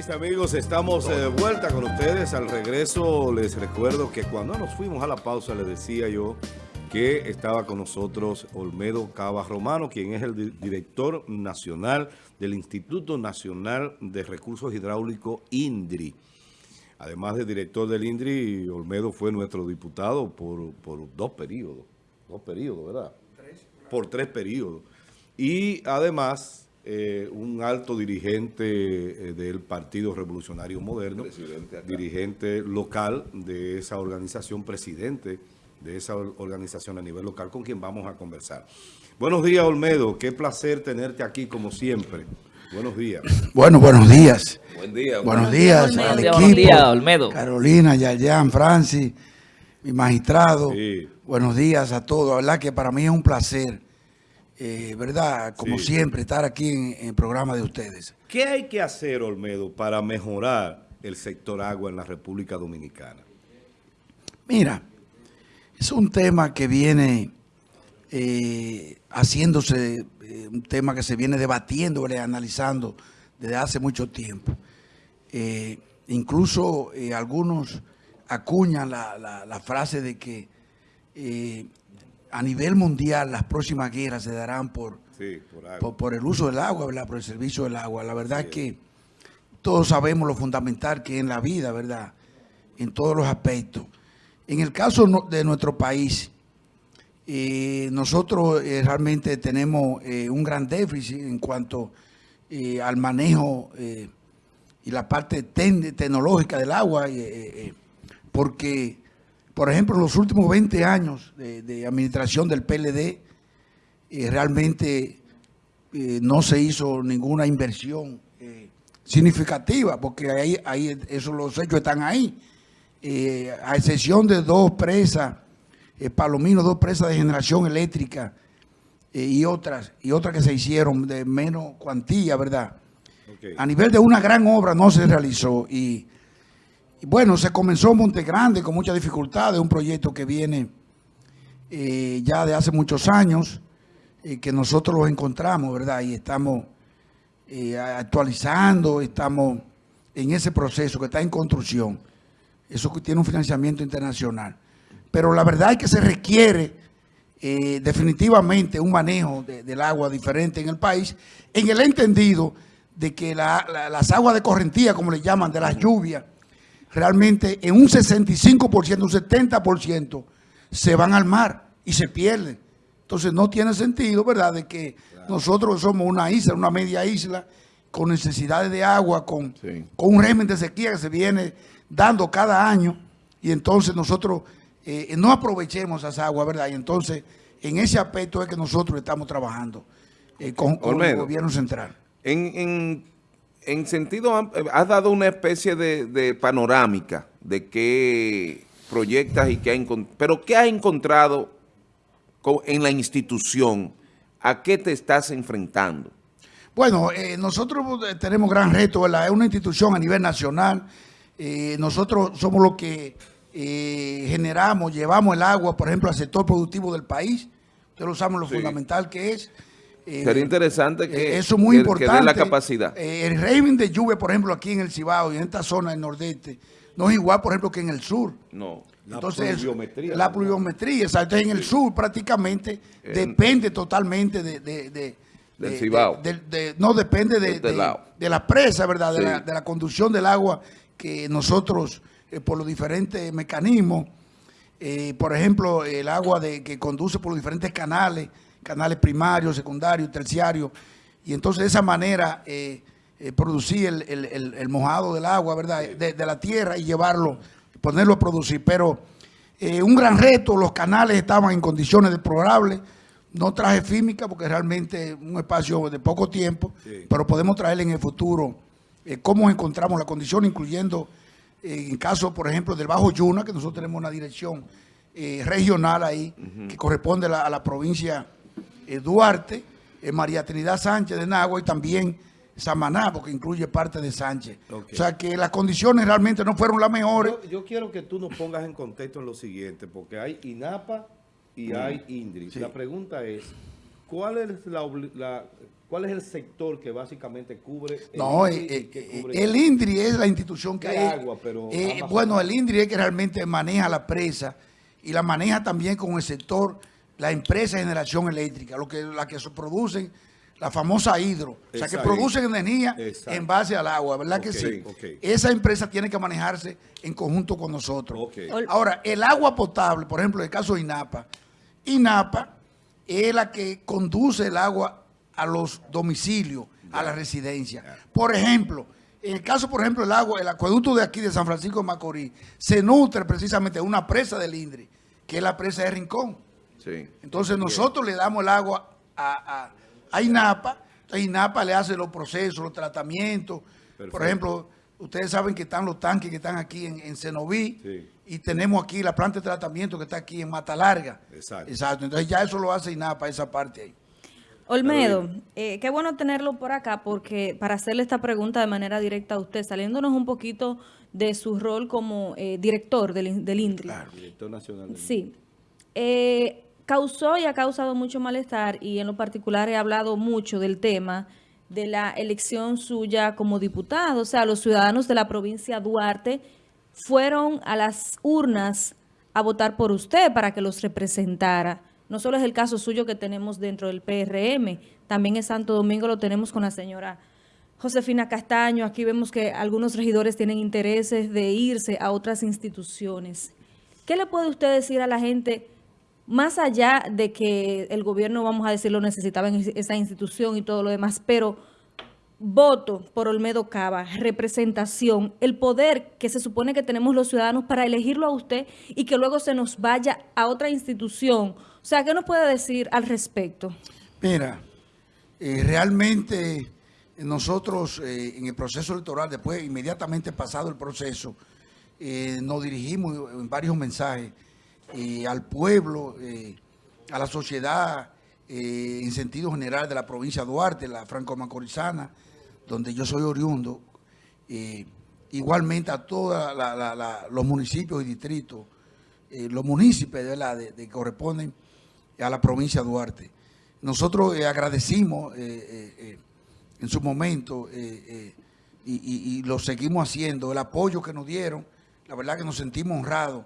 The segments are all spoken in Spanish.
mis amigos, estamos de vuelta con ustedes. Al regreso les recuerdo que cuando nos fuimos a la pausa les decía yo que estaba con nosotros Olmedo Cava Romano, quien es el director nacional del Instituto Nacional de Recursos Hidráulicos INDRI. Además de director del INDRI, Olmedo fue nuestro diputado por, por dos periodos. Dos periodos, ¿verdad? Por tres periodos. Y además eh, un alto dirigente eh, del Partido Revolucionario Moderno, dirigente local de esa organización, presidente de esa organización a nivel local, con quien vamos a conversar. Buenos días, Olmedo. Qué placer tenerte aquí, como siempre. Buenos días. Bueno, buenos días. Buen día. Buenos días al equipo. Buenos días, Olmedo. Carolina, Yayan, Francis, mi magistrado. Buenos días a todos. La verdad que para mí es un placer eh, ¿verdad? Como siempre, estar aquí en, el programa de ustedes. ¿Qué hay que hacer, Olmedo, para mejorar el sector agua en la República Dominicana? Mira, es un tema que viene eh, haciéndose, eh, un tema que se viene debatiendo, analizando desde hace mucho tiempo. incluso algunos acuñan la, la, frase de que a nivel mundial las próximas guerras se darán por, por, el uso del agua, ¿verdad? por el servicio del agua. La verdad es que todos sabemos lo fundamental que es en la vida, ¿verdad? En todos los aspectos. En el caso de nuestro país, eh, nosotros eh, realmente tenemos eh, un gran déficit en cuanto al manejo y la parte tecnológica del agua, porque por ejemplo, en los últimos 20 años de, administración del PLD, eh, realmente eh, no se hizo ninguna inversión eh, significativa, porque ahí, ahí eso, los hechos están ahí. a excepción de dos presas, Palomino, dos presas de generación eléctrica y otras y otras que se hicieron de menos cuantía, ¿verdad? A nivel de una gran obra no se realizó y bueno, se comenzó Monte Grande con mucha dificultad, un proyecto que viene eh, ya de hace muchos años, eh, que nosotros los encontramos, ¿verdad? Y estamos eh, actualizando, estamos en ese proceso que está en construcción. Eso tiene un financiamiento internacional. Pero la verdad es que se requiere definitivamente un manejo del agua diferente en el país, en el entendido de que las aguas de correntía, como le llaman, de las lluvias, realmente en un 65%, un 70% se van al mar y se pierden. Entonces no tiene sentido, ¿verdad?, de que nosotros somos una isla, una media isla, con necesidades de agua, con, con un régimen de sequía que se viene dando cada año, y entonces nosotros eh, no aprovechemos esa agua, ¿verdad? Y entonces en ese aspecto es que nosotros estamos trabajando eh, con, el gobierno central. En, en en sentido, eh, has dado una especie de, panorámica de qué proyectas y qué ha pero ¿qué has encontrado en la institución? ¿A qué te estás enfrentando? Bueno, eh, nosotros eh, tenemos gran reto, ¿verdad? Es una institución a nivel nacional. nosotros somos los que generamos, llevamos el agua, por ejemplo, al sector productivo del país. Ustedes lo saben lo fundamental que es. Eh, Sería interesante que, eh, eso muy importante. la capacidad. Eh, el régimen de lluvia, por ejemplo, aquí en el Cibao y en esta zona del nordeste, no es igual, por ejemplo, que en el sur. No. Entonces, la pluviometría. La pluviometría, exacto. En el sur prácticamente depende totalmente de, del Cibao. no, depende de, de, la presa, ¿verdad? De, la, conducción del agua que nosotros, por los diferentes mecanismos, por ejemplo, el agua de, que conduce por los diferentes canales, canales primarios, secundarios, terciarios, y entonces de esa manera eh, eh, producir el, mojado del agua, ¿verdad?, de, la tierra y llevarlo, ponerlo a producir. Pero eh, un gran reto, los canales estaban en condiciones deplorables, no traje fímica porque realmente un espacio de poco tiempo, pero podemos traer en el futuro. Cómo encontramos la condición, incluyendo en caso, por ejemplo, del Bajo Yuna, que nosotros tenemos una dirección regional ahí, que corresponde a la provincia Duarte, eh, María Trinidad Sánchez de Nagua y también Samaná, porque incluye parte de Sánchez. O sea que las condiciones realmente no fueron las mejores. Yo, quiero que tú nos pongas en contexto en lo siguiente, porque hay INAPA y hay INDRI. La pregunta es, ¿cuál es la, ¿Cuál es el sector que básicamente cubre el No, INDRI, eh, eh, el INDRI es la institución que... hay. agua, pero... Eh, bueno, el INDRI es que realmente maneja la presa y la maneja también con el sector, la empresa de generación eléctrica, lo que, la que producen la famosa hidro, o sea que producen energía en base al agua, ¿verdad que sí? Esa empresa tiene que manejarse en conjunto con nosotros. Ahora, el agua potable, por ejemplo, en el caso de INAPA, INAPA es la que conduce el agua a los domicilios, a la residencia. Por ejemplo, en el caso, por ejemplo, el agua, el acueducto de aquí de San Francisco de Macorís, se nutre precisamente de una presa del INDRI, que es la presa de Rincón. Entonces nosotros le damos el agua a a INAPA, INAPA le hace los procesos, los tratamientos. Por ejemplo, ustedes saben que están los tanques que están aquí en, en Cenoví y tenemos aquí la planta de tratamiento que está aquí en Mata Larga. Exacto. Exacto. Entonces ya eso lo hace INAPA, esa parte ahí. Olmedo, eh, qué bueno tenerlo por acá porque para hacerle esta pregunta de manera directa a usted, saliéndonos un poquito de su rol como eh, director del, del INDRI. Claro, director nacional. Del sí. Eh, causó y ha causado mucho malestar y en lo particular he hablado mucho del tema de la elección suya como diputado. O sea, los ciudadanos de la provincia Duarte fueron a las urnas a votar por usted para que los representara. No solo es el caso suyo que tenemos dentro del PRM, también en Santo Domingo lo tenemos con la señora Josefina Castaño. Aquí vemos que algunos regidores tienen intereses de irse a otras instituciones. ¿Qué le puede usted decir a la gente más allá de que el gobierno, vamos a decirlo, necesitaba en esa institución y todo lo demás, pero voto por Olmedo Cava, representación, el poder que se supone que tenemos los ciudadanos para elegirlo a usted y que luego se nos vaya a otra institución. O sea, ¿qué nos puede decir al respecto? Mira, eh, realmente nosotros eh, en el proceso electoral, después inmediatamente pasado el proceso, eh, nos dirigimos en varios mensajes al pueblo, eh, a la sociedad eh, en sentido general de la provincia de Duarte, la franco-macorizana, donde yo soy oriundo, eh, igualmente a todos los municipios y distritos, los municipios de, que corresponden a la provincia de Duarte. Nosotros agradecimos en su momento y, y lo seguimos haciendo, el apoyo que nos dieron, la verdad que nos sentimos honrados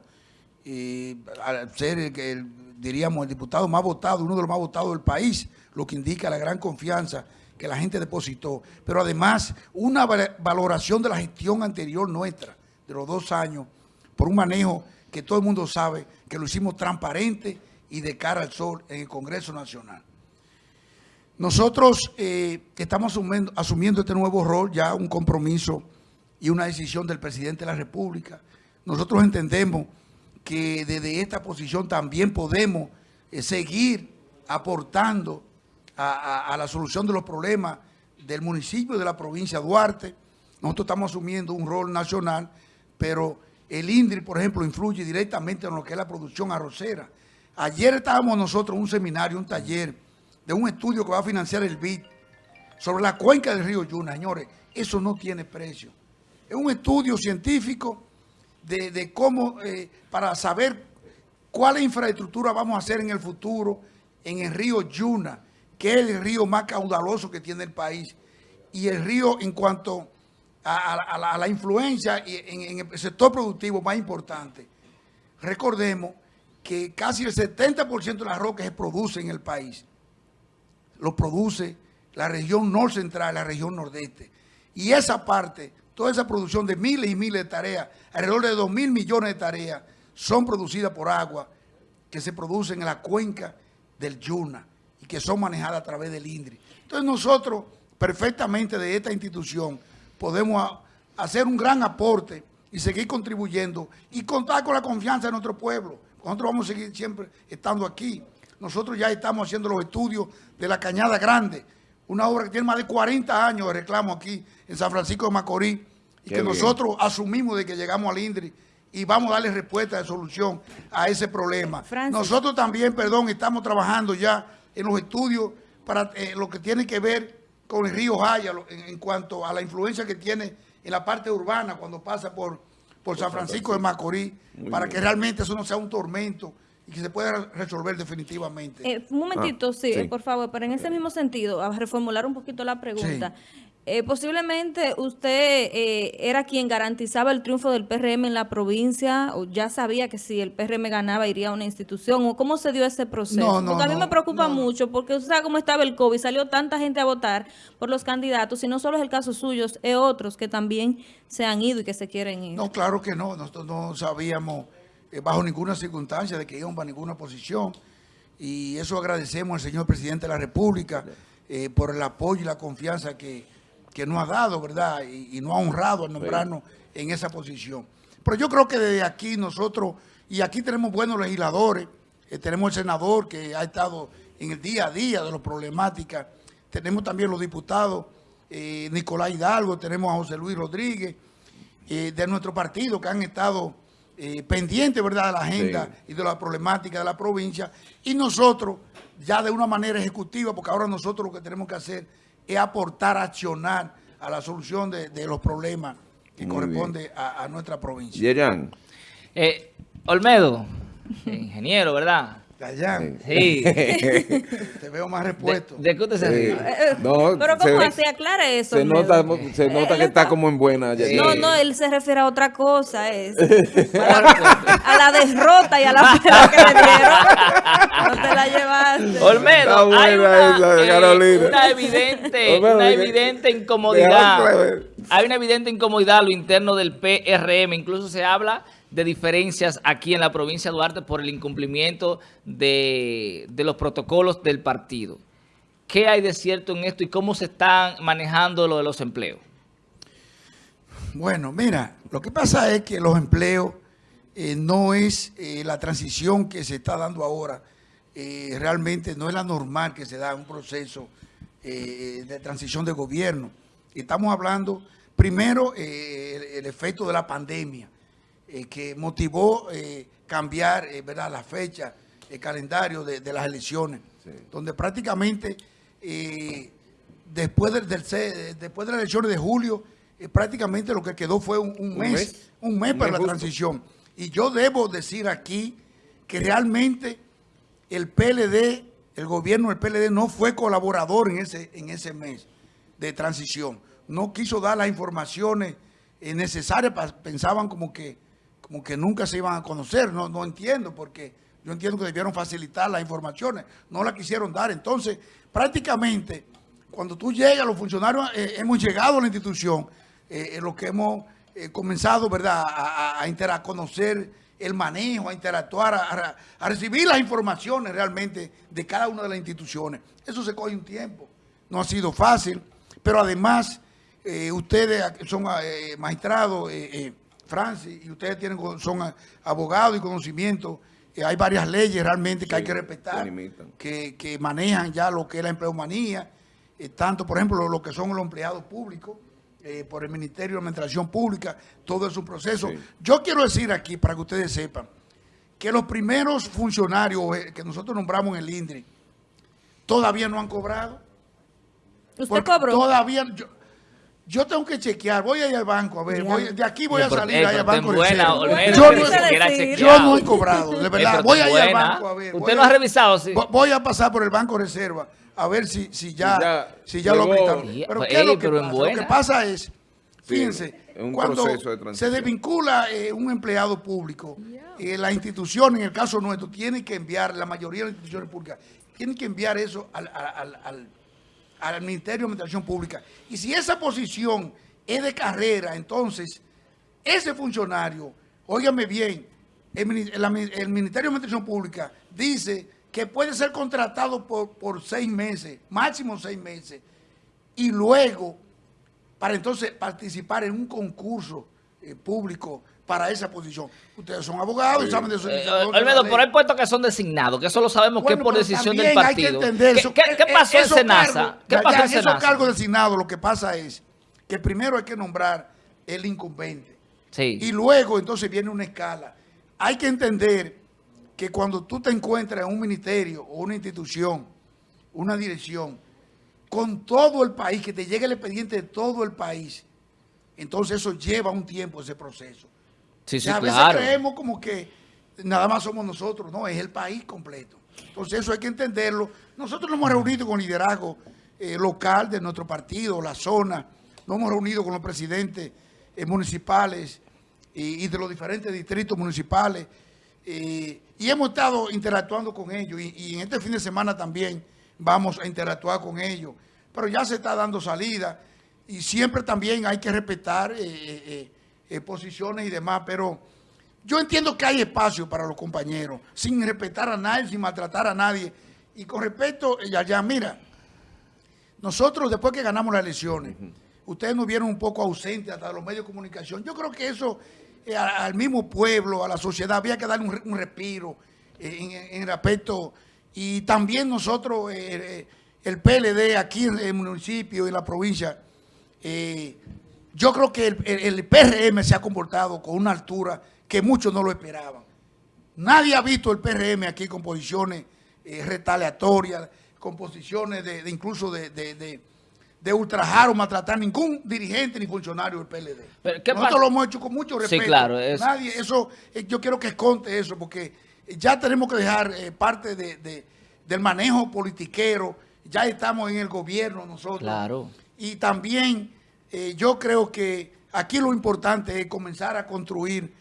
y al ser, el, diríamos, el diputado más votado, uno de los más votados del país, lo que indica la gran confianza que la gente depositó. Pero además, una valoración de la gestión anterior nuestra, de los dos años, por un manejo que todo el mundo sabe que lo hicimos transparente y de cara al sol en el Congreso Nacional. Nosotros eh, estamos asumiendo, asumiendo este nuevo rol, ya un compromiso y una decisión del presidente de la República. Nosotros entendemos que desde esta posición también podemos eh, seguir aportando a, la solución de los problemas del municipio de la provincia de Duarte. Nosotros estamos asumiendo un rol nacional, pero el INDRI, por ejemplo, influye directamente en lo que es la producción arrocera. Ayer estábamos nosotros en un seminario, un taller, de un estudio que va a financiar el BID sobre la cuenca del río Yuna. Señores, eso no tiene precio. Es un estudio científico de, cómo, eh, para saber cuál infraestructura vamos a hacer en el futuro en el río Yuna, que es el río más caudaloso que tiene el país, y el río en cuanto a, la, influencia en, el sector productivo más importante. Recordemos que casi el 70% de las rocas se produce en el país. Lo produce la región norte central, la región nordeste. Y esa parte toda esa producción de miles y miles de tareas, alrededor de 2 mil millones de tareas, son producidas por agua que se producen en la cuenca del Yuna y que son manejadas a través del INDRI. Entonces nosotros, perfectamente de esta institución, podemos hacer un gran aporte y seguir contribuyendo y contar con la confianza de nuestro pueblo. Nosotros vamos a seguir siempre estando aquí. Nosotros ya estamos haciendo los estudios de la Cañada Grande, una obra que tiene más de 40 años de reclamo aquí en San Francisco de Macorís y que nosotros asumimos de que llegamos al INDRI y vamos a darle respuesta de solución a ese problema. Nosotros también, perdón, estamos trabajando ya en los estudios para eh, lo que tiene que ver con el río Jaya en, cuanto a la influencia que tiene en la parte urbana cuando pasa por, por San Francisco de Macorís, para que realmente eso no sea un tormento y que se pueda resolver definitivamente. Eh, un momentito, ah, sí, por favor, pero en ese mismo sentido, a reformular un poquito la pregunta. Eh, posiblemente usted eh, era quien garantizaba el triunfo del PRM en la provincia, o ya sabía que si el PRM ganaba iría a una institución, o cómo se dio ese proceso. porque a mí me preocupa mucho, porque usted sabe cómo estaba el COVID, salió tanta gente a votar por los candidatos, y no solo es el caso suyo, es otros que también se han ido y que se quieren ir. No, claro que no, nosotros no sabíamos bajo ninguna circunstancia de que íbamos a ninguna posición, y eso agradecemos al señor presidente de la República por el apoyo y la confianza que que nos ha dado, ¿verdad? Y, no ha honrado al nombrarnos en esa posición. Pero yo creo que desde aquí nosotros, y aquí tenemos buenos legisladores, eh, tenemos el senador que ha estado en el día a día de las problemáticas, tenemos también los diputados, eh, Nicolás Hidalgo, tenemos a José Luis Rodríguez, eh, de nuestro partido, que han estado pendientes, ¿verdad?, de la agenda y de la problemática de la provincia, y nosotros, ya de una manera ejecutiva, porque ahora nosotros lo que tenemos que hacer es aportar, accionar a la solución de, los problemas que corresponde a, nuestra provincia. Yerán. Eh, Olmedo, ingeniero, ¿verdad? Sí. Te veo más repuesto. ¿De, qué usted se ríe? no, Pero ¿cómo se aclara eso? Se nota, se nota que está, como en buena. No, no, él se refiere a otra cosa. Es, a, la, derrota y a la pena que le dieron. No te la llevaste. Olmedo, hay una, eh, una evidente, una evidente incomodidad. Hay una evidente incomodidad a lo interno del PRM. Incluso se habla de diferencias aquí en la provincia de Duarte por el incumplimiento de, los protocolos del partido. ¿Qué hay de cierto en esto y cómo se están manejando lo de los empleos? Bueno, mira, lo que pasa es que los empleos eh, no es eh, la transición que se está dando ahora, eh, realmente no es la normal que se da un proceso de transición de gobierno. Estamos hablando, primero, el efecto de la pandemia. Eh, que motivó eh, cambiar eh, ¿verdad? la fecha, el calendario de, las elecciones, donde prácticamente después, del, después de las elecciones de julio, prácticamente lo que quedó fue un, mes, un mes para la transición. Y yo debo decir aquí que realmente el PLD, el gobierno del PLD no fue colaborador en ese, en ese mes de transición. No quiso dar las informaciones necesarias, pensaban como que como que nunca se iban a conocer, no, no entiendo, porque yo entiendo que debieron facilitar las informaciones, no las quisieron dar. Entonces, prácticamente, cuando tú llegas, los funcionarios eh, hemos llegado a la institución, eh, en lo que hemos eh, comenzado, ¿verdad?, a, a, conocer el manejo, a interactuar, a, a, recibir las informaciones realmente de cada una de las instituciones. Eso se coge un tiempo, no ha sido fácil, pero además, ustedes son magistrados, Francis, y ustedes tienen son abogados y conocimiento, eh, hay varias leyes realmente que hay que respetar, que, manejan ya lo que es la empleomanía, eh, tanto, por ejemplo, lo que son los empleados públicos, eh, por el Ministerio de Administración Pública, todo es un proceso. Yo quiero decir aquí, para que ustedes sepan, que los primeros funcionarios que nosotros nombramos en el INDRI, todavía no han cobrado. ¿Usted cobró? Todavía... Yo tengo que chequear, voy a ir al banco, a ver, de aquí voy a salir al banco de yo, no, yo no he cobrado, de verdad, voy a ir al banco a ver. ¿Usted no ha revisado? Sí. Voy a pasar por el Banco Reserva a ver si, si ya, si ya lo aumentaron. Pero ¿qué es lo que pasa? Lo que pasa es, fíjense, cuando se desvincula eh, un empleado público, eh, la institución, en el caso nuestro, tiene que enviar, la mayoría de las instituciones públicas, tienen que enviar eso al, al, al al Ministerio de Administración Pública. Y si esa posición es de carrera, entonces ese funcionario, óigame bien, el, Ministerio de Administración Pública dice que puede ser contratado por, por seis meses, máximo seis meses, y luego para entonces participar en un concurso eh, público para esa posición. Ustedes son abogados y saben de eso. Eh, Olmedo, por el puesto que son designados, que eso lo sabemos que es por decisión del partido. Hay que ¿Qué, ¿Qué, pasó en Senasa? ¿Qué pasó en esos cargos designados lo que pasa es que primero hay que nombrar el incumbente. Sí. Y luego entonces viene una escala. Hay que entender que cuando tú te encuentras en un ministerio o una institución, una dirección, con todo el país, que te llegue el expediente de todo el país, entonces eso lleva un tiempo ese proceso. Sí, sí, a veces creemos como que, nada más somos nosotros, no, es el país completo. Entonces eso hay que entenderlo. Nosotros nos hemos reunido con liderazgo eh, local de nuestro partido, la zona, nos hemos reunido con los presidentes eh, municipales y, de los diferentes distritos municipales y hemos estado interactuando con ellos y, en este fin de semana también vamos a interactuar con ellos. Pero ya se está dando salida y siempre también hay que respetar eh, posiciones y demás, pero yo entiendo que hay espacio para los compañeros, sin respetar a nadie, sin maltratar a nadie. Y con respecto, ya, ya, mira, nosotros después que ganamos las elecciones, ustedes nos vieron un poco ausentes hasta los medios de comunicación. Yo creo que eso eh, al mismo pueblo, a la sociedad, había que darle un, respiro eh, en, respecto. Y también nosotros, eh, el PLD aquí en el municipio y en la provincia, yo creo que el, el PRM se ha comportado con una altura que muchos no lo esperaban. Nadie ha visto el PRM aquí con posiciones eh, retaliatorias, con posiciones de, incluso de, de, ultrajar o maltratar ningún dirigente ni funcionario del PLD. Nosotros lo hemos hecho con mucho respeto. Sí, claro. Nadie, eso, eh, yo quiero que conte eso, porque ya tenemos que dejar eh, parte del manejo politiquero. Ya estamos en el gobierno nosotros. Claro. Y también yo creo que aquí lo importante es comenzar a construir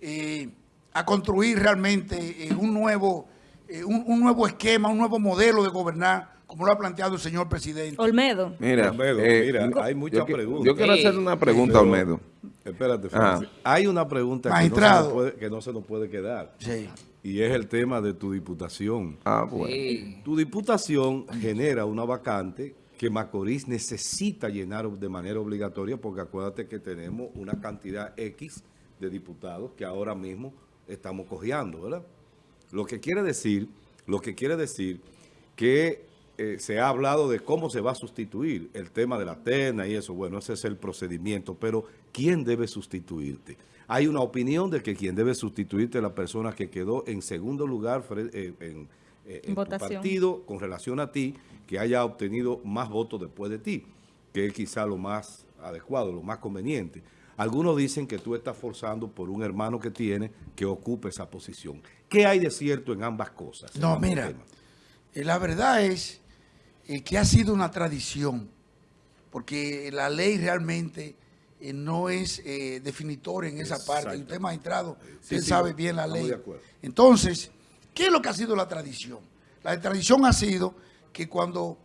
eh, a construir realmente eh, un, nuevo, eh, un, nuevo esquema, un nuevo modelo de gobernar, como lo ha planteado el señor presidente. Olmedo. Mira, mira hay muchas preguntas. Yo quiero hacer una pregunta, Olmedo. Espérate, Francis. Hay una pregunta que no, se nos puede, quedar. Y es el tema de tu diputación. Ah, bueno. Tu diputación genera una vacante que Macorís necesita llenar de manera obligatoria porque acuérdate que tenemos una cantidad X de diputados que ahora mismo estamos cojeando, ¿verdad? Lo que quiere decir, lo que quiere decir que eh, se ha hablado de cómo se va a sustituir el tema de la terna y eso, bueno, ese es el procedimiento, pero ¿quién debe sustituirte? Hay una opinión de que quien debe sustituirte es la persona que quedó en segundo lugar eh, en, eh, en tu partido con relación a ti, que haya obtenido más votos después de ti, que es quizá lo más adecuado, lo más conveniente. Algunos dicen que tú estás forzando por un hermano que tiene que ocupe esa posición. ¿Qué hay de cierto en ambas cosas? No, mira, eh, la verdad es eh, que ha sido una tradición, porque la ley realmente eh, no es definitoria en esa parte. Usted, magistrado, usted sabe bien la ley. Entonces, ¿qué es lo que ha sido la tradición? La tradición ha sido que cuando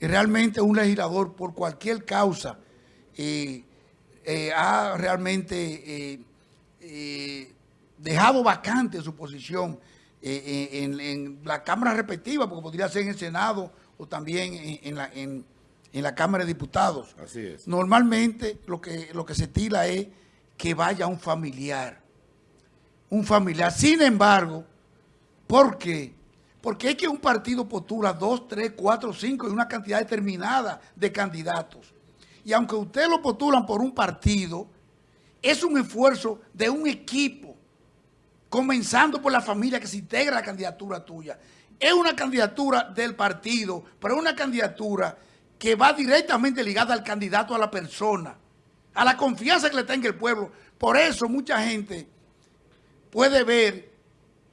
realmente un legislador, por cualquier causa, eh, ha realmente eh, eh, dejado vacante su posición en, la Cámara respectiva, porque podría ser en el Senado o también en, la, en, la, Cámara de Diputados. Así es. Normalmente lo que, lo que se tira es que vaya un familiar. Un familiar. Sin embargo, ¿por qué? Porque es que un partido postula dos, tres, cuatro, cinco y una cantidad determinada de candidatos. Y aunque ustedes lo postulan por un partido, es un esfuerzo de un equipo, comenzando por la familia que se integra a la candidatura tuya. Es una candidatura del partido, pero es una candidatura que va directamente ligada al candidato, a la persona, a la confianza que le tenga el pueblo. Por eso mucha gente puede ver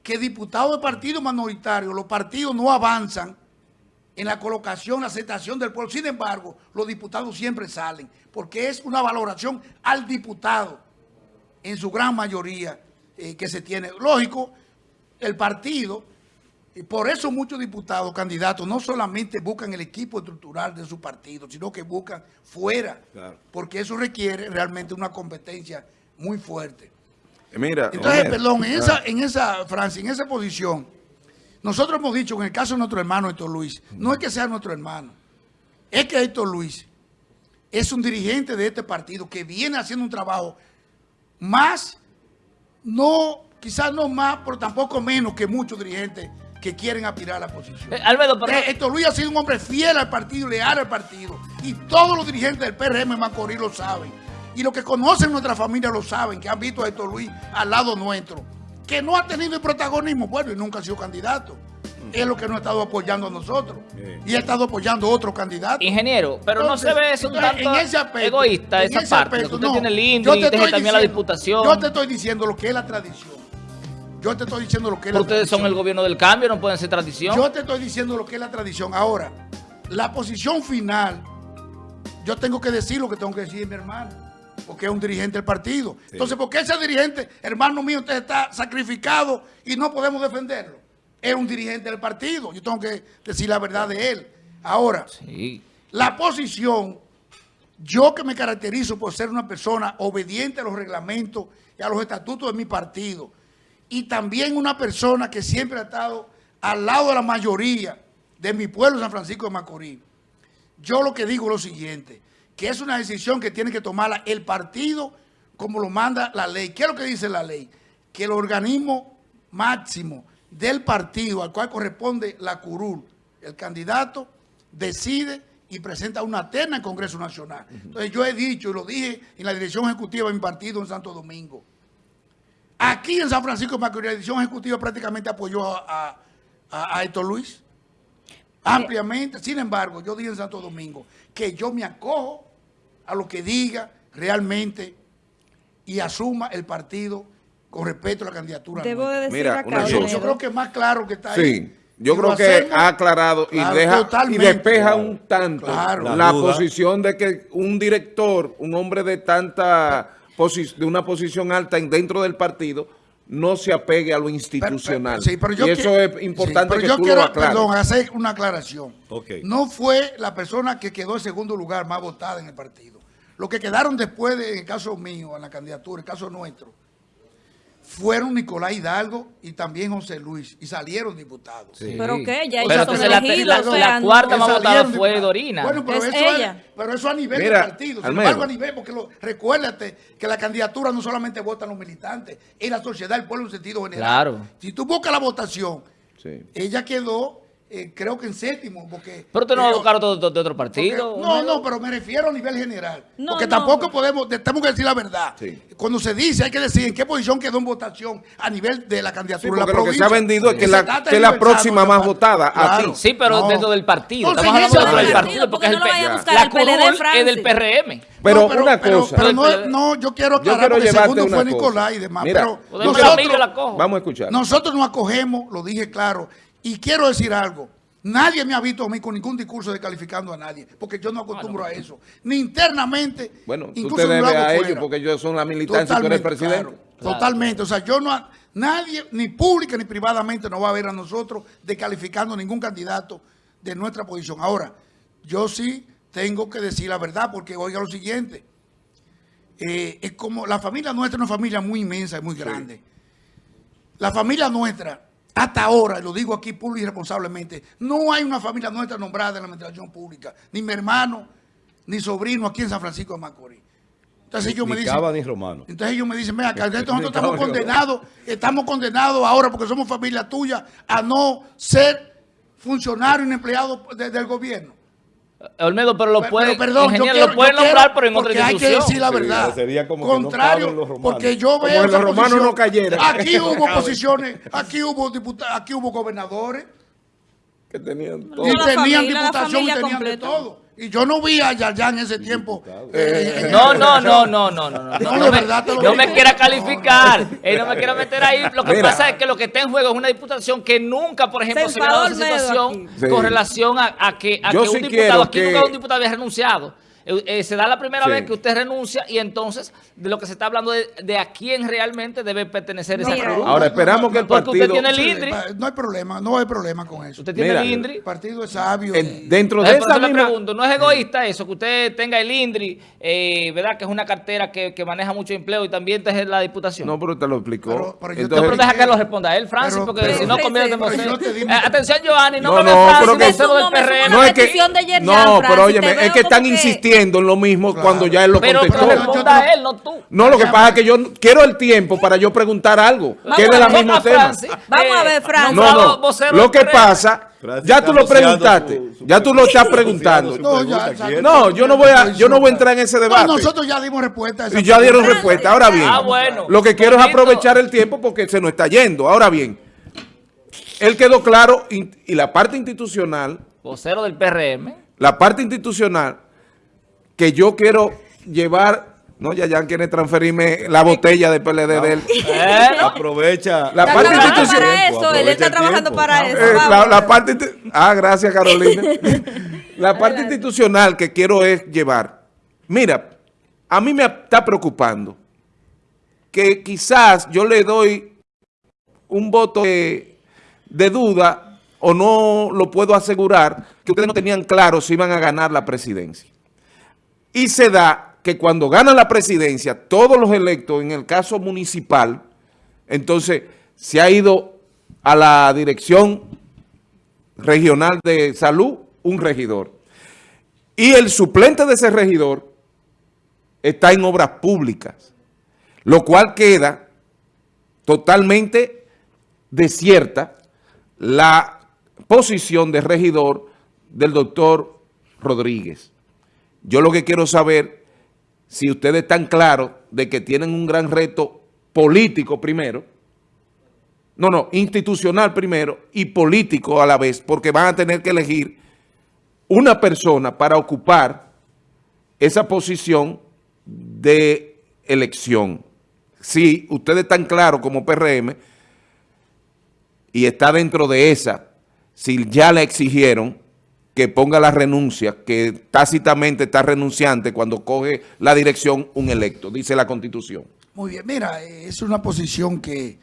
que diputados de partidos manoritarios, los partidos no avanzan en la colocación, la aceptación del pueblo. Sin embargo, los diputados siempre salen, porque es una valoración al diputado, en su gran mayoría eh, que se tiene. Lógico, el partido, y por eso muchos diputados, candidatos, no solamente buscan el equipo estructural de su partido, sino que buscan fuera, porque eso requiere realmente una competencia muy fuerte. Mira, Entonces, perdón, en esa, en esa, Francia, en esa posición nosotros hemos dicho en el caso de nuestro hermano Héctor Luis, no es que sea nuestro hermano, es que Héctor Luis es un dirigente de este partido que viene haciendo un trabajo más, no, quizás no más, pero tampoco menos que muchos dirigentes que quieren aspirar a la posición. Eh, Albedo, pero... Eh, Héctor Luis ha sido un hombre fiel al partido, leal al partido. Y todos los dirigentes del PRM Macorís lo saben. Y los que conocen nuestra familia lo saben, que han visto a Héctor Luis al lado nuestro que no ha tenido el protagonismo, bueno, y nunca ha sido candidato. Es lo que no ha estado apoyando a nosotros. Y ha estado apoyando a otro candidato. Ingeniero, pero no se ve eso un tanto egoísta esa parte. usted tiene el índice y también la diputación. Yo te estoy diciendo lo que es la tradición. Yo te estoy diciendo lo que es la tradición. Ustedes son el gobierno del cambio, no pueden ser tradición. Yo te estoy diciendo lo que es la tradición. Ahora, la posición final, yo tengo que decir lo que tengo que decir mi hermano, porque es un dirigente del partido. Entonces, ¿por qué ese dirigente, hermano mío, usted está sacrificado y no podemos defenderlo? Es un dirigente del partido. Yo tengo que decir la verdad de él. Ahora, la posición, yo que me caracterizo por ser una persona obediente a los reglamentos y a los estatutos de mi partido, y también una persona que siempre ha estado al lado de la mayoría de mi pueblo San Francisco de Macorís, yo lo que digo es lo siguiente, que es una decisión que tiene que tomarla el partido como lo manda la ley. ¿Qué es lo que dice la ley? Que el organismo máximo del partido al cual corresponde la curul, el candidato, decide y presenta una terna en Congreso Nacional. Entonces yo he dicho y lo dije en la dirección ejecutiva de mi partido en Santo Domingo, Aquí en San Francisco de Macorís, la edición ejecutiva prácticamente apoyó a, a, Héctor Luis. Ampliamente. Sin embargo, yo dije en Santo Domingo que yo me acojo a lo que diga realmente y asuma el partido con respecto a la candidatura. Debo de decir Mira, acá, yo, creo que es más claro que está sí. ahí. Yo creo que ha aclarado y, deja, y despeja un tanto la posición de que un director, un hombre de tanta de una posición alta dentro del partido no se apegue a lo institucional. y eso es importante que yo quiero, Perdón, hacer una aclaración. No fue la persona que quedó en segundo lugar más votada en el partido. Los que quedaron después, de, en el caso mío, en la candidatura, en el caso nuestro, fueron Nicolás Hidalgo y también José Luis, y salieron diputados. ¿Pero qué? Ya pero entonces la, la, cuarta más votada fue Dorina. Bueno, pero, eso ella. pero eso a nivel del partido. Sin embargo, a nivel, porque lo, recuérdate que la candidatura no solamente votan los militantes, es la sociedad, el pueblo en sentido general. Claro. Si tú buscas la votación, ella quedó eh, creo que en séptimo, porque... Pero usted no va a buscar otro, de otro partido. no, no, pero me refiero a nivel general. porque tampoco podemos, tenemos que decir la verdad. Cuando se dice, hay que decir en qué posición quedó en votación a nivel de la candidatura. porque lo que se ha vendido es que, la, que la próxima más votada aquí. Sí, pero dentro del partido. Estamos hablando del partido, porque es el, la es del PRM. Pero, una cosa. Pero, no, yo quiero aclarar, porque el segundo fue Nicolás y demás. pero vamos a escuchar. Nosotros nos acogemos, lo dije claro, y quiero decir algo. Nadie me ha visto a mí con ningún discurso descalificando a nadie, porque yo no acostumbro a eso. Ni internamente, bueno, tú te debes a ellos porque ellos son la militancia y tú eres presidente. Totalmente. O sea, yo no, nadie, ni pública ni privadamente, no va a ver a nosotros descalificando a ningún candidato de nuestra posición. Ahora, yo sí tengo que decir la verdad, porque oiga lo siguiente. Eh, es como, la familia nuestra es una familia muy inmensa y muy grande. La familia nuestra hasta ahora, lo digo aquí público y responsablemente, no hay una familia nuestra nombrada en la administración pública, ni mi hermano, ni sobrino aquí en San Francisco de Macorís. Entonces ellos me dicen, ni Romano. Entonces ellos me dicen, mira, nosotros estamos condenados, estamos condenados ahora porque somos familia tuya a no ser funcionario y empleado del gobierno. Olmedo, pero lo puede, perdón, lo puede nombrar, pero en otra institución. hay que decir la verdad. sería como Contrario, que no porque yo veo los romanos no cayeran. Aquí hubo posiciones, aquí hubo diputados, aquí hubo gobernadores. Que tenían todo. Y tenían diputación y tenían de todo. Y yo no vi a Yaya en ese tiempo. Eh, no, no, no, no, no, no, no. No, me, no me quiera calificar. Él no me quiera meter ahí. Lo que pasa es que lo que está en juego es una diputación que nunca, por ejemplo, se, ha dado esa situación con relación a, que, a que un diputado, aquí nunca un diputado había renunciado. Eh, eh, se da la primera vez que usted renuncia y entonces de lo que se está hablando de, de a quién realmente debe pertenecer esa curul. Ahora esperamos que el partido... Porque usted tiene el INDRI. No hay problema, no hay problema con eso. Usted tiene el INDRI. El partido es sabio. dentro de esa misma... pregunto, ¿no es egoísta eso que usted tenga el INDRI, eh, verdad que es una cartera que, que, maneja mucho empleo y también es la diputación? No, pero te lo explicó. Pero, entonces, pero deja que lo responda él, Francis, porque si no conviene en Atención, Giovanni, no, no, no, pero que, no, es que, no, pero óyeme, es que están insistiendo en lo mismo cuando ya él lo contestó. él, no tú. No, lo que pasa es que yo quiero el tiempo para yo preguntar algo, que es de la misma tema. Vamos a ver, Francis. No, no, lo que pasa, ya tú lo preguntaste, ya tú lo estás preguntando. No, yo no voy a, yo no voy a entrar en ese debate. nosotros ya dimos respuesta. Y ya dieron respuesta. Ahora bien, ah, lo que quiero es aprovechar el tiempo porque se nos está yendo. Ahora bien, él quedó claro y la parte institucional. Vocero del PRM. La parte institucional que yo quiero llevar No, ya ya quiere transferirme la botella de PLD de él. ¿Eh? Aprovecha. La parte institucional. Para eso, él está trabajando para eso. Eh, la, parte, ah, gracias Carolina. la parte institucional que quiero es llevar. Mira, a mí me está preocupando que quizás yo le doy un voto de, de duda o no lo puedo asegurar que ustedes no tenían claro si iban a ganar la presidencia. Y se da que cuando gana la presidencia, todos los electos, en el caso municipal, entonces se ha ido a la dirección regional de salud un regidor. Y el suplente de ese regidor está en obras públicas, lo cual queda totalmente desierta la posición de regidor del doctor Rodríguez. Yo lo que quiero saber si ustedes están claros de que tienen un gran reto político primero, no, no, institucional primero y político a la vez, porque van a tener que elegir una persona para ocupar esa posición de elección. Si ustedes están claros como PRM y está dentro de esa, si ya la exigieron, que ponga la renuncia, que tácitamente está renunciante cuando coge la dirección un electo, dice la Constitución. Muy bien, mira, es una posición que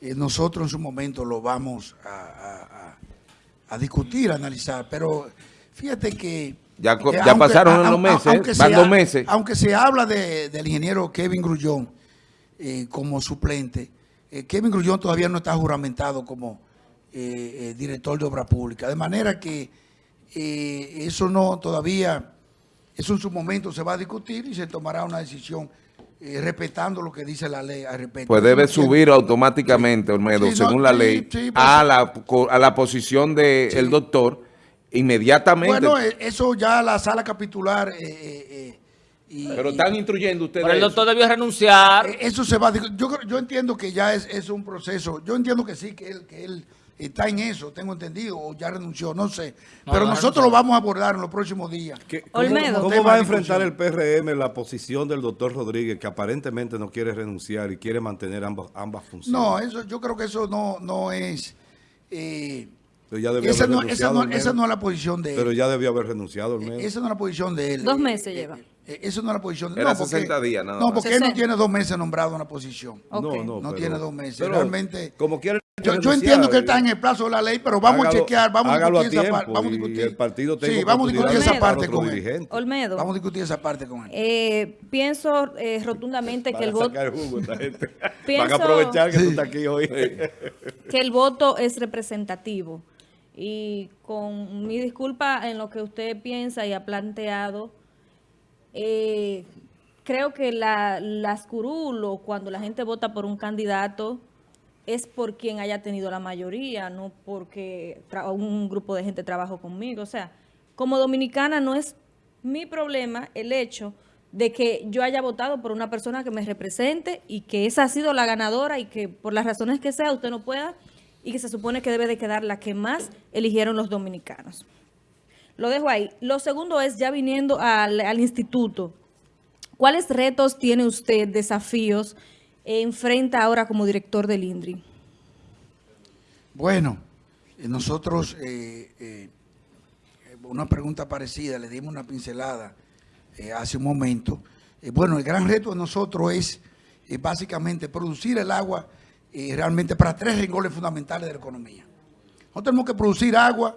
eh, nosotros en su momento lo vamos a, discutir, a analizar, pero fíjate que... Ya, ya pasaron los meses, van dos meses. Aunque se habla del ingeniero Kevin Grullón eh, como suplente, eh, Kevin Grullón todavía no está juramentado como director de obra pública, de manera que eh, eso no todavía, eso en su momento se va a discutir y se tomará una decisión eh, respetando lo que dice la ley al respecto. Pues debe subir automáticamente, Olmedo, según la ley, pues a, la, a la posición del el doctor inmediatamente. Bueno, eh, eso ya la sala capitular... Pero están instruyendo ustedes. Pero el doctor debió renunciar. Eso se va a yo, yo entiendo que ya es, es un proceso. Yo entiendo que sí, que él, que él está en eso, tengo entendido, o ya renunció, no sé. Pero nosotros lo vamos a abordar en los próximos días. ¿Cómo, va a enfrentar el PRM la posición del doctor Rodríguez, que aparentemente no quiere renunciar y quiere mantener ambas, ambas funciones? No, eso, yo creo que eso no, no es... Eh, esa, no, esa, no, esa, no, es la posición de él. Pero ya debió haber renunciado. Al Esa no es la posición de él. Dos meses lleva. Eh, eso no es la posición. Era no, porque, 60 días, No, porque él no tiene dos meses nombrado una posición. No, no. No tiene dos meses. Realmente. Como quiere yo, entiendo que él está en el plazo de la ley, pero vamos a chequear, vamos a discutir esa parte. Vamos a discutir. el partido sí, vamos a discutir esa parte con él. Olmedo. Vamos a discutir esa parte con él. Eh, pienso eh, rotundamente que el voto... Van a aprovechar que tú estás aquí hoy. que el voto es representativo. Y con mi disculpa en lo que usted piensa y ha planteado, eh, creo que la, las curulo, cuando la gente vota por un candidato, es por quien haya tenido la mayoría, no porque un grupo de gente trabajó conmigo. O sea, como dominicana no es mi problema el hecho de que yo haya votado por una persona que me represente y que esa ha sido la ganadora y que por las razones que sea usted no pueda y que se supone que debe de quedar la que más eligieron los dominicanos. Lo dejo ahí. Lo segundo es, ya viniendo al, instituto, ¿cuáles retos tiene usted, desafíos, enfrenta ahora como director del INDRI? Bueno, eh, nosotros, eh, eh, una pregunta parecida, le dimos una pincelada hace un momento. bueno, el gran reto de nosotros es básicamente producir el agua realmente para tres renglones fundamentales de la economía. Nosotros tenemos que producir agua,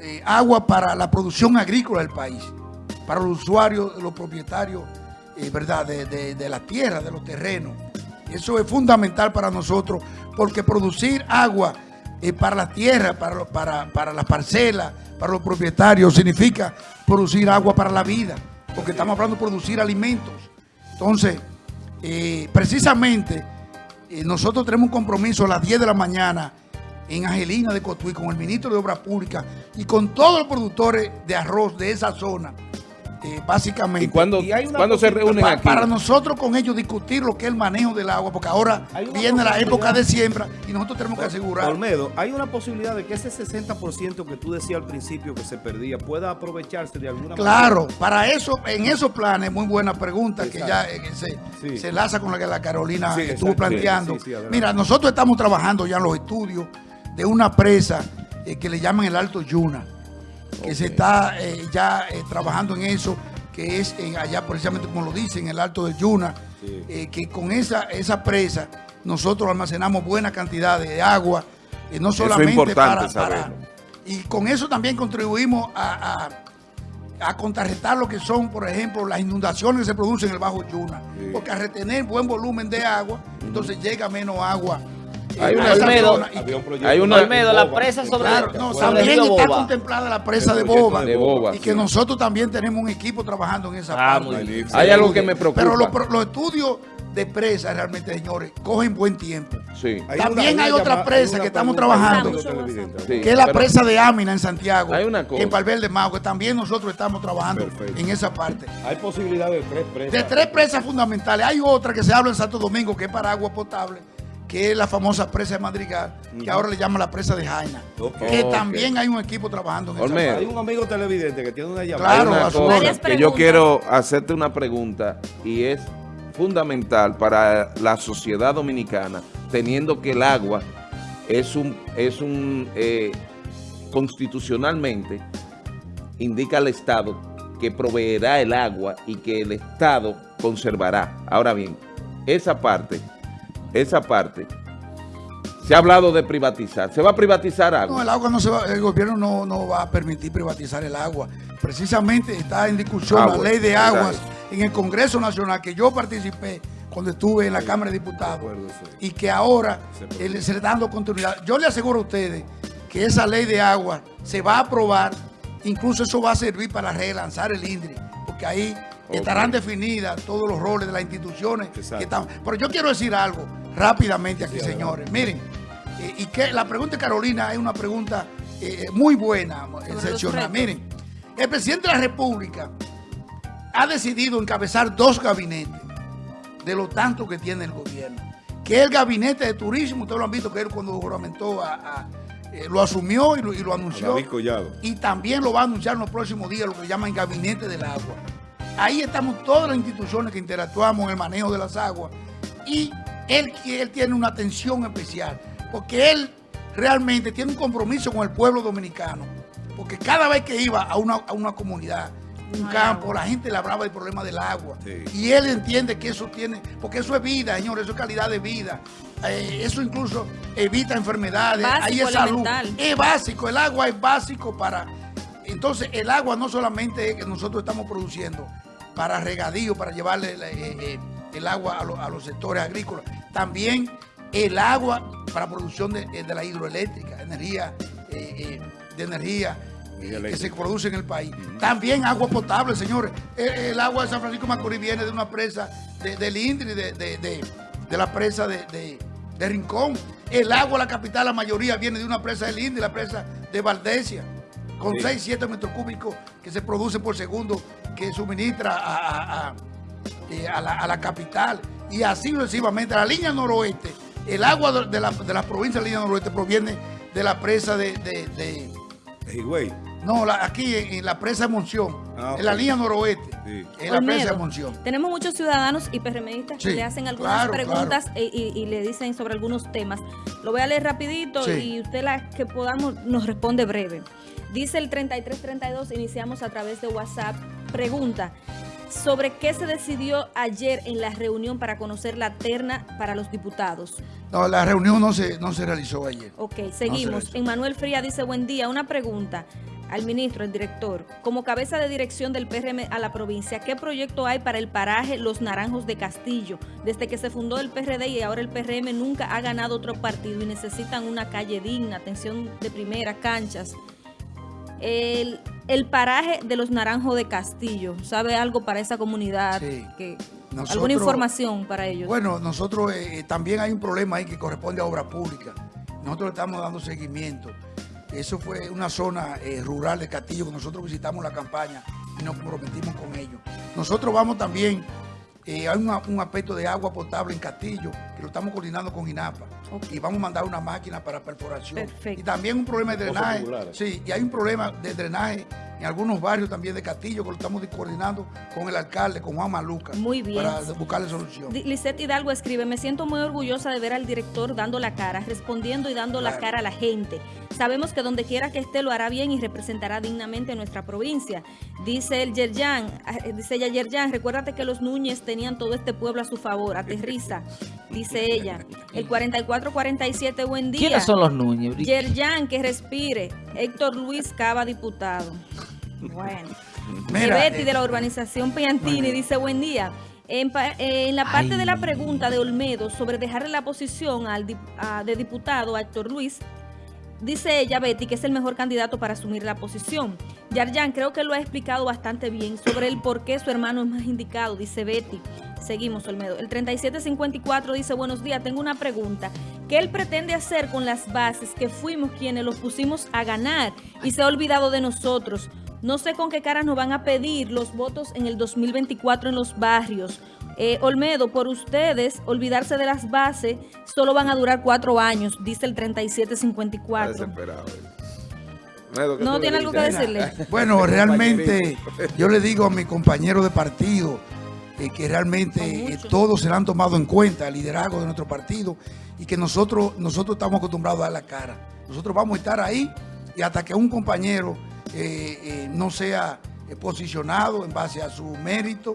eh, agua para la producción agrícola del país, para los usuarios, los propietarios eh, ¿verdad? De, la tierra, de los terrenos. Eso es fundamental para nosotros porque producir agua eh, para la tierra, para, para, para las parcelas, para los propietarios, significa producir agua para la vida, porque estamos hablando de producir alimentos. Entonces, precisamente eh, nosotros tenemos un compromiso a las 10 de la mañana en Angelina de Cotuí con el ministro de Obras Públicas y con todos los productores de arroz de esa zona eh, básicamente. ¿Y cuándo, se reúnen aquí? Para nosotros con ellos discutir lo que es el manejo del agua, porque ahora viene la época de siembra y nosotros tenemos que asegurar. Olmedo, hay una posibilidad de que ese 60% que tú decías al principio que se perdía pueda aprovecharse de alguna manera. Claro, para eso, en esos planes, muy buena pregunta que ya eh, se, se, enlaza con la que la Carolina estuvo planteando. Mira, nosotros estamos trabajando ya en los estudios de una presa eh, que le llaman el Alto Yuna que se está eh, ya eh, trabajando en eso, que es allá precisamente como lo dicen, en el Alto del Yuna, que con esa, esa presa nosotros almacenamos buena cantidad de agua, no solamente para, Y con eso también contribuimos a, a, contrarrestar lo que son, por ejemplo, las inundaciones que se producen en el Bajo Yuna, porque al retener buen volumen de agua, entonces llega menos agua hay una, Olmedo, hay una Olmedo, la presa sobre, no, también está contemplada la presa de Boba, y que nosotros también tenemos un equipo trabajando en esa ah, parte. Hay algo que me preocupa. Pero los, estudios de presa realmente, señores, cogen buen tiempo. Sí. También hay, otra presa que estamos trabajando, que es la presa de Ámina en Santiago, hay una cosa. en Valverde Mau, que también nosotros estamos trabajando en esa parte. Hay posibilidad de tres presas. De tres presas fundamentales. Hay otra que se habla en Santo Domingo, que es para agua potable que es la famosa presa de Madrigal, que ahora le llaman la presa de Jaina. Que también hay un equipo trabajando en esa Hay un amigo televidente que tiene una llamada. Claro, que yo quiero hacerte una pregunta y es fundamental para la sociedad dominicana, teniendo que el agua es un, es un eh, constitucionalmente indica al Estado que proveerá el agua y que el Estado conservará. Ahora bien, esa parte esa parte, se ha hablado de privatizar. ¿Se va a privatizar agua? No, el agua no se va, el gobierno no, va a permitir privatizar el agua. Precisamente está en discusión la ley de aguas en el Congreso Nacional que yo participé cuando estuve en la Cámara de Diputados y que ahora se le está dando continuidad. Yo le aseguro a ustedes que esa ley de agua se va a aprobar, incluso eso va a servir para relanzar el INDRI, porque ahí estarán definidas todos los roles de las instituciones que están. Pero yo quiero decir algo rápidamente aquí, señores. Miren, eh, y que la pregunta de Carolina es una pregunta eh, muy buena, excepcional. Miren, el presidente de la República ha decidido encabezar dos gabinetes de lo tanto que tiene el gobierno. Que el gabinete de turismo, ustedes lo han visto que él cuando juramentó eh, lo asumió y lo, y lo anunció. Y también lo va a anunciar en los próximos días, lo que llaman gabinete del agua. Ahí estamos todas las instituciones que interactuamos en el manejo de las aguas. Y él, él tiene una atención especial, porque él realmente tiene un compromiso con el pueblo dominicano. Porque cada vez que iba a una, comunidad, un campo, la gente le hablaba del problema del agua. Y él entiende que eso tiene, porque eso es vida, señor, eso es calidad de vida. Eh, eso incluso evita enfermedades, ahí es salud. Es básico, el agua es básico para... Entonces el agua no solamente es que nosotros estamos produciendo, para regadío, para llevarle eh, eh, el agua a, los sectores agrícolas. También el agua para producción de, eh, la hidroeléctrica, energía de energía que se produce en el país. También agua potable, señores. El, agua de San Francisco Macorís viene de una presa del INDRI, de, de, la presa de, Rincón. El agua, la capital, la mayoría viene de una presa del INDRI, la presa de Valdesia con 6, 7 metros cúbicos que se produce por segundo, que suministra a, eh, la, capital. Y así sucesivamente. La línea noroeste, el agua de la, de la provincia de la línea noroeste proviene de la presa de... de, de, No, aquí en, la presa de Monción, ah, en la línea noroeste, en la presa de Monción. Tenemos muchos ciudadanos y PRMistas que le hacen algunas preguntas e, y, le dicen sobre algunos temas. Lo voy a leer rapidito y usted la que podamos nos responde breve. Dice el 3332, iniciamos a través de WhatsApp. Pregunta, ¿sobre qué se decidió ayer en la reunión para conocer la terna para los diputados? No, la reunión no se, no se realizó ayer. Ok, seguimos. Emmanuel Fría dice, buen día, una pregunta al ministro, el director. Como cabeza de dirección del PRM a la provincia, ¿qué proyecto hay para el paraje Los Naranjos de Castillo? Desde que se fundó el PRD y ahora el PRM nunca ha ganado otro partido y necesitan una calle digna, atención de primera, canchas el, el, paraje de los Naranjos de Castillo. ¿Sabe algo para esa comunidad? Que, ¿Alguna información para ellos? Bueno, nosotros eh, también hay un problema ahí que corresponde a obra pública. Nosotros estamos dando seguimiento. Eso fue una zona eh, rural de Castillo que nosotros visitamos la campaña y nos comprometimos con ellos. Nosotros vamos también, eh, hay un aspecto de agua potable en Castillo, que lo estamos coordinando con INAPA. Y vamos a mandar una máquina para perforación. Y también un problema de drenaje. Sí, y hay un problema de drenaje en algunos barrios también de Castillo, que lo estamos coordinando con el alcalde, con Juan Maluca. Muy bien. Para buscarle solución. Lisette Hidalgo escribe, me siento muy orgullosa de ver al director dando la cara, respondiendo y dando la cara a la gente. Sabemos que donde quiera que esté lo hará bien y representará dignamente a nuestra provincia. Dice el Yerjan, ah, eh, dice ella Yerjan, recuérdate que los Núñez tenían todo este pueblo a su favor, aterriza, dice ella. El 4447, buen día. ¿Quiénes son los Núñez? Yerjan, que respire. Héctor Luis Cava, diputado. Bueno. Betty de la urbanización Piantini dice, buen día. En, la parte de la pregunta de Olmedo sobre dejarle la posición al de diputado a Héctor Luis, dice ella, Betty, que es el mejor candidato para asumir la posición. Yarjan creo que lo ha explicado bastante bien sobre el por qué su hermano es más indicado, dice Betty. Seguimos, Olmedo. El 3754 dice, buenos días, tengo una pregunta. ¿Qué él pretende hacer con las bases que fuimos quienes los pusimos a ganar y se ha olvidado de nosotros? No sé con qué cara nos van a pedir los votos en el 2024 en los barrios. Eh, Olmedo, por ustedes, olvidarse de las bases, solo van a durar cuatro años, dice el 3754. ¿No tiene algo que decirle? Bueno, realmente yo le digo a mi compañero de partido eh, que realmente eh, todos se han tomado en cuenta, el liderazgo de nuestro partido y que nosotros, nosotros estamos acostumbrados a dar la cara. Nosotros vamos a estar ahí y hasta que un compañero no sea posicionado en base a su mérito,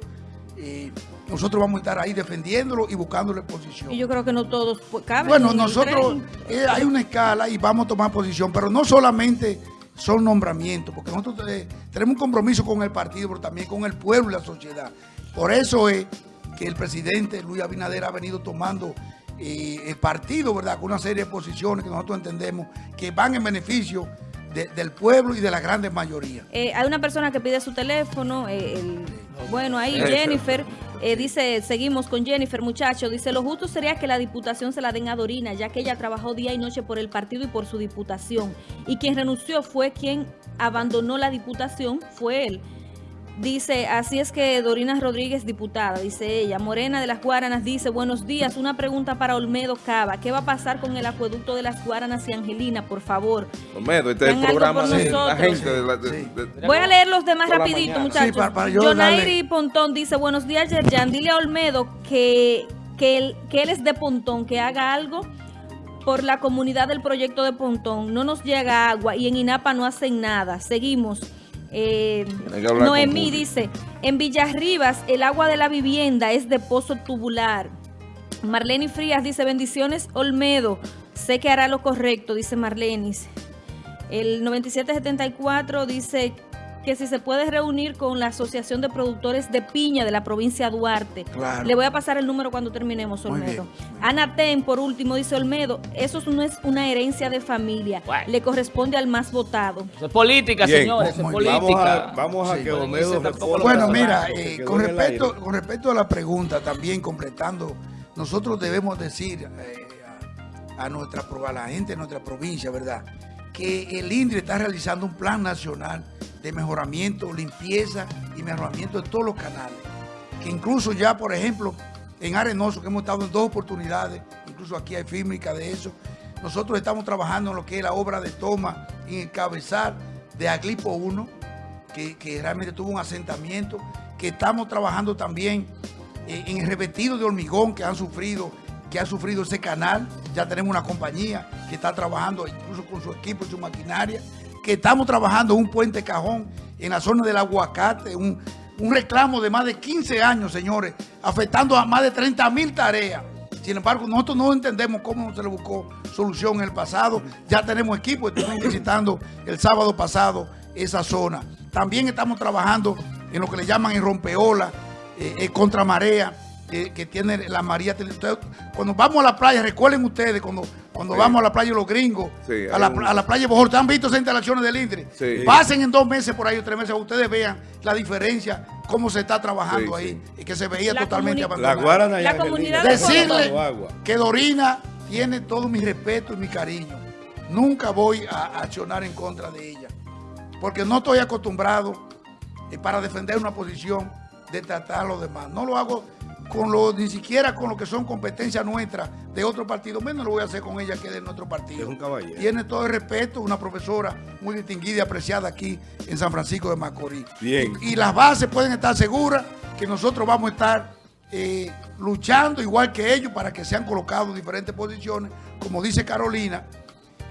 nosotros vamos a estar ahí defendiéndolo y buscándole posición. Y yo creo que no todos caben. Bueno, nosotros eh, hay una escala y vamos a tomar posición, pero no solamente son nombramientos, porque nosotros eh, tenemos un compromiso con el partido, pero también con el pueblo y la sociedad. Por eso es que el presidente Luis Abinader ha venido tomando eh, el partido, ¿verdad? Con una serie de posiciones que nosotros entendemos que van en beneficio del pueblo y de la grande mayoría. hay una persona que pide su teléfono, bueno, ahí Jennifer eh, dice, seguimos con Jennifer, muchacho. Dice, lo justo sería que la diputación se la den a Dorina, ya que ella trabajó día y noche por el partido y por su diputación. Y quien renunció fue quien abandonó la diputación, fue él. Dice, así es que Dorina Rodríguez, diputada, dice ella. Morena de las Guaranas dice, buenos días, una pregunta para Olmedo Cava. ¿Qué va a pasar con el acueducto de las Guaranas y Angelina, por favor? Olmedo, este es el programa de la gente. Voy a leer los demás rapidito, muchachos. Sí, Pontón dice, buenos días, Yerjan. Dile a Olmedo que, que, él, que él es de Pontón, que haga algo por la comunidad del proyecto de Pontón. No nos llega agua y en INAPA no hacen nada. Seguimos. Eh, Noemí dice, en Villarribas el agua de la vivienda es de pozo tubular. Marlene Frías dice, bendiciones Olmedo, sé que hará lo correcto, dice Marlenis. El 9774 dice, que si se puede reunir con la Asociación de Productores de Piña de la provincia de Duarte. Le voy a pasar el número cuando terminemos, Olmedo. Ana Ten, por último, dice Olmedo, eso no es una herencia de familia, le corresponde al más votado. es política, señores, es política. Vamos a, que Olmedo Bueno, mira, eh, con, respecto, con respecto a la pregunta, también completando, nosotros debemos decir eh, a, nuestra, a la gente de nuestra provincia, ¿verdad?, que el INDRE está realizando un plan nacional de mejoramiento, limpieza y mejoramiento de todos los canales. Que incluso ya, por ejemplo, en Arenoso, que hemos estado en dos oportunidades, incluso aquí hay fílmica de eso, nosotros estamos trabajando en lo que es la obra de toma y encabezar de Aglipo 1, que, realmente tuvo un asentamiento, que estamos trabajando también en el revestido de hormigón que han sufrido que ha sufrido ese canal. Ya tenemos una compañía que está trabajando incluso con su equipo y su maquinaria que estamos trabajando un puente cajón en la zona del aguacate, un, reclamo de más de 15 años, señores, afectando a más de 30 mil tareas. Sin embargo, nosotros no entendemos cómo se le buscó solución en el pasado. Ya tenemos equipo, estuvimos visitando el sábado pasado esa zona. También estamos trabajando en lo que le llaman el rompeola, eh, eh, contra marea, que tiene la María. Cuando vamos a la playa, recuerden ustedes, cuando cuando vamos a la playa los gringos, a, la, a, la, playa Bojor, ¿han visto esas instalaciones del INDRE? Pasen en dos meses por ahí o tres meses, ustedes vean la diferencia, cómo se está trabajando ahí, y que se veía totalmente abandonado. La, la comunidad Decirle que Dorina tiene todo mi respeto y mi cariño. Nunca voy a accionar en contra de ella, porque no estoy acostumbrado eh, para defender una posición de tratar a los demás. No lo hago con lo, ni siquiera con lo que son competencias nuestras de otro partido, menos lo voy a hacer con ella que de nuestro partido. Es un caballero. Tiene todo el respeto, una profesora muy distinguida y apreciada aquí en San Francisco de Macorís. Bien. Y, las bases pueden estar seguras que nosotros vamos a estar eh, luchando igual que ellos para que sean colocados en diferentes posiciones. Como dice Carolina,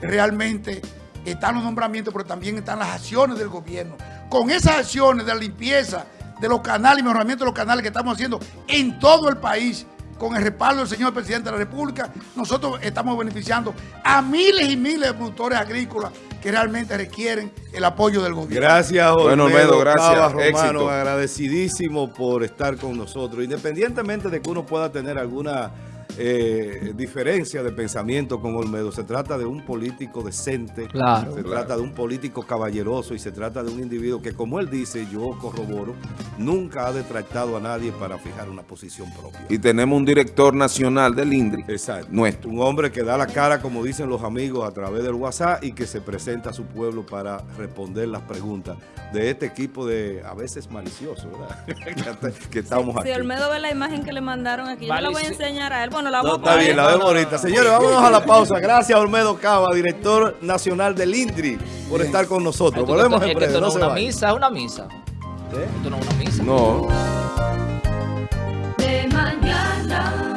realmente están los nombramientos, pero también están las acciones del gobierno. Con esas acciones de limpieza, de los canales y mejoramiento de los canales que estamos haciendo en todo el país, con el respaldo del señor presidente de la República, nosotros estamos beneficiando a miles y miles de productores agrícolas que realmente requieren el apoyo del gobierno. Gracias, Bueno, Olmedo, gracias. Romano, agradecidísimo por estar con nosotros. Independientemente de que uno pueda tener alguna eh, diferencia de pensamiento con Olmedo. Se trata de un político decente, se trata de un político caballeroso y se trata de un individuo que, como él dice, yo corroboro, nunca ha detractado a nadie para fijar una posición propia. Y tenemos un director nacional del INDRI. Exacto. Nuestro. Un hombre que da la cara, como dicen los amigos, a través del WhatsApp y que se presenta a su pueblo para responder las preguntas de este equipo de, a veces malicioso, ¿verdad? que estamos aquí. Si Olmedo ve la imagen que le mandaron aquí, yo la voy a enseñar a él. Bueno, la no, está bien, la vemos ahorita. Señores, vámonos a la pausa. Gracias, Olmedo Cava, director nacional del INDRI, por estar con nosotros. Volvemos en breve. Esto no es una misa, es una misa. ¿Eh? Esto no es una misa. No. De mañana.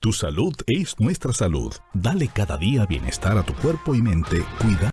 Tu salud es nuestra salud. Dale cada día bienestar a tu cuerpo y mente. Cuida.